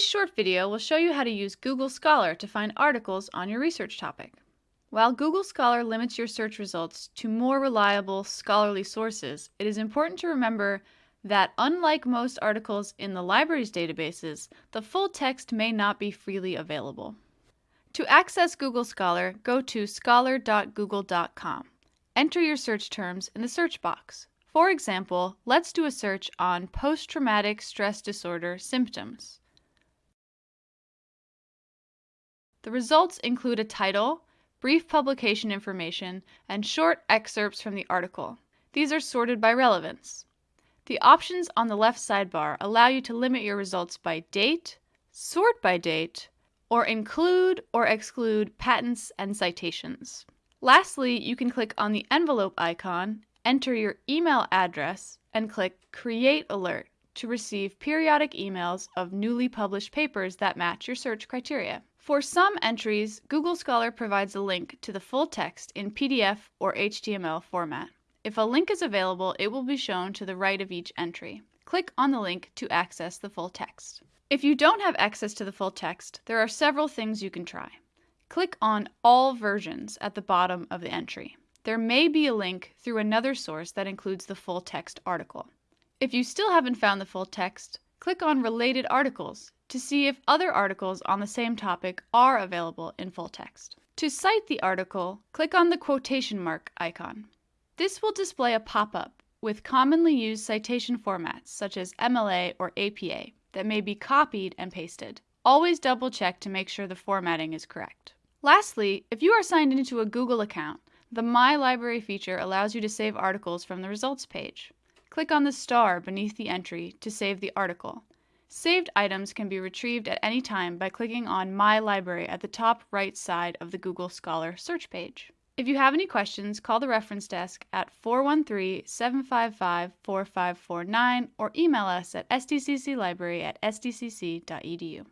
This short video will show you how to use Google Scholar to find articles on your research topic. While Google Scholar limits your search results to more reliable scholarly sources, it is important to remember that unlike most articles in the library's databases, the full text may not be freely available. To access Google Scholar, go to scholar.google.com. Enter your search terms in the search box. For example, let's do a search on post-traumatic stress disorder symptoms. The results include a title, brief publication information, and short excerpts from the article. These are sorted by relevance. The options on the left sidebar allow you to limit your results by date, sort by date, or include or exclude patents and citations. Lastly, you can click on the envelope icon enter your email address, and click Create Alert to receive periodic emails of newly published papers that match your search criteria. For some entries, Google Scholar provides a link to the full text in PDF or HTML format. If a link is available, it will be shown to the right of each entry. Click on the link to access the full text. If you don't have access to the full text, there are several things you can try. Click on All Versions at the bottom of the entry there may be a link through another source that includes the full text article. If you still haven't found the full text, click on Related Articles to see if other articles on the same topic are available in full text. To cite the article, click on the quotation mark icon. This will display a pop-up with commonly used citation formats such as MLA or APA that may be copied and pasted. Always double check to make sure the formatting is correct. Lastly, if you are signed into a Google account, the My Library feature allows you to save articles from the results page. Click on the star beneath the entry to save the article. Saved items can be retrieved at any time by clicking on My Library at the top right side of the Google Scholar search page. If you have any questions, call the reference desk at 413-755-4549 or email us at stcclibrary at stcc.edu.